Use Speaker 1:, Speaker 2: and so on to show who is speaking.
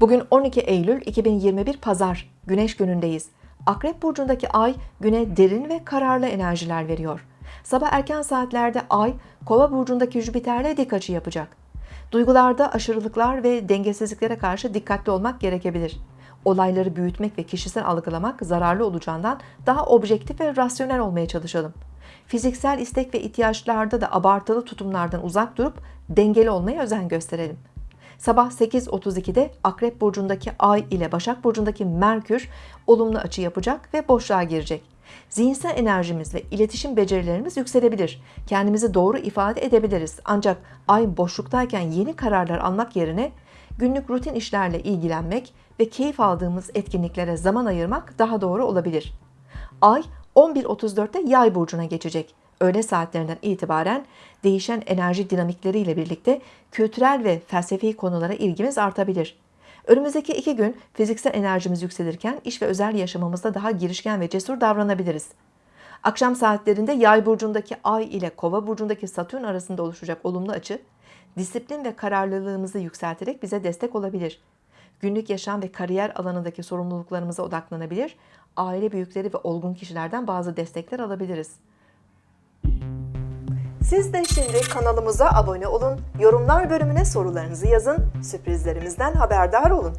Speaker 1: Bugün 12 Eylül 2021 Pazar, Güneş günündeyiz. Akrep burcundaki ay güne derin ve kararlı enerjiler veriyor. Sabah erken saatlerde ay Kova burcundaki Jüpiter'le dik açı yapacak. Duygularda aşırılıklar ve dengesizliklere karşı dikkatli olmak gerekebilir. Olayları büyütmek ve kişisel algılamak zararlı olacağından daha objektif ve rasyonel olmaya çalışalım. Fiziksel istek ve ihtiyaçlarda da abartılı tutumlardan uzak durup dengeli olmaya özen gösterelim. Sabah 8.32'de Akrep burcundaki Ay ile Başak burcundaki Merkür olumlu açı yapacak ve boşluğa girecek. Zihinsel enerjimiz ve iletişim becerilerimiz yükselebilir. Kendimizi doğru ifade edebiliriz. Ancak Ay boşluktayken yeni kararlar almak yerine günlük rutin işlerle ilgilenmek ve keyif aldığımız etkinliklere zaman ayırmak daha doğru olabilir. Ay 11.34'te Yay burcuna geçecek. Öğle saatlerinden itibaren değişen enerji dinamikleriyle birlikte kültürel ve felsefi konulara ilgimiz artabilir. Önümüzdeki iki gün fiziksel enerjimiz yükselirken iş ve özel yaşamımızda daha girişken ve cesur davranabiliriz. Akşam saatlerinde Yay burcundaki Ay ile Kova burcundaki Satürn arasında oluşacak olumlu açı, disiplin ve kararlılığımızı yükselterek bize destek olabilir. Günlük yaşam ve kariyer alanındaki sorumluluklarımıza odaklanabilir, aile büyükleri ve olgun kişilerden bazı destekler alabiliriz. Siz de şimdi kanalımıza abone olun, yorumlar bölümüne sorularınızı yazın, sürprizlerimizden haberdar olun.